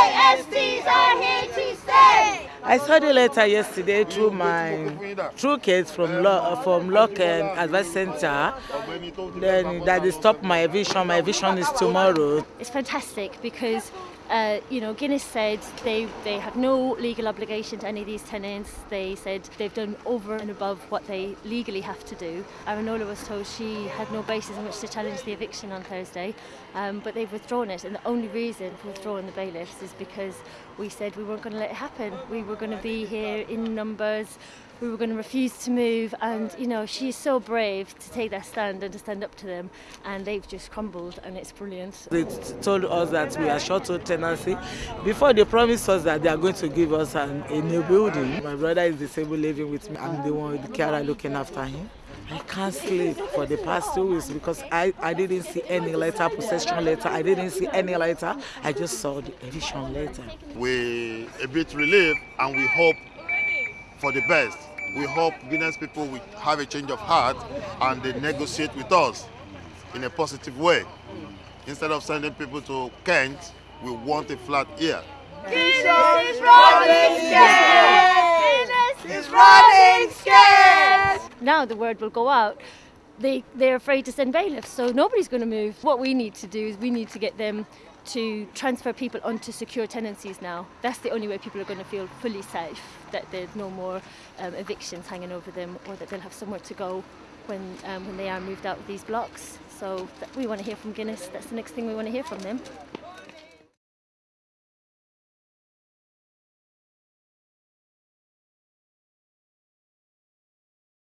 ASTs are here to stay. I saw the letter yesterday through my through kids from law uh, from Lock and Advice Center. Then that they stopped my vision. My vision is tomorrow. It's fantastic because Uh, you know, Guinness said they, they have no legal obligation to any of these tenants. They said they've done over and above what they legally have to do. Aranola was told she had no basis in which to challenge the eviction on Thursday, um, but they've withdrawn it. And the only reason for withdrawing the bailiffs is because we said we weren't going to let it happen. We were going to be here in numbers we were going to refuse to move and you know she's so brave to take that stand and to stand up to them and they've just crumbled and it's brilliant. They told us that we are short of tenancy before they promised us that they are going to give us an, a new building. My brother is disabled living with me. I'm the one with the carer looking after him. I can't sleep for the past two weeks because I, I didn't see any letter, possession letter. I didn't see any letter. I just saw the eviction letter. We're a bit relieved and we hope for the best. We hope Guinness people will have a change of heart and they negotiate with us in a positive way. Instead of sending people to Kent, we want a flat here. Guinness is running scared! Guinness is running scared! Now the word will go out. They, they're afraid to send bailiffs, so nobody's going to move. What we need to do is we need to get them to transfer people onto secure tenancies now. That's the only way people are going to feel fully safe, that there's no more um, evictions hanging over them or that they'll have somewhere to go when, um, when they are moved out of these blocks. So we want to hear from Guinness. That's the next thing we want to hear from them.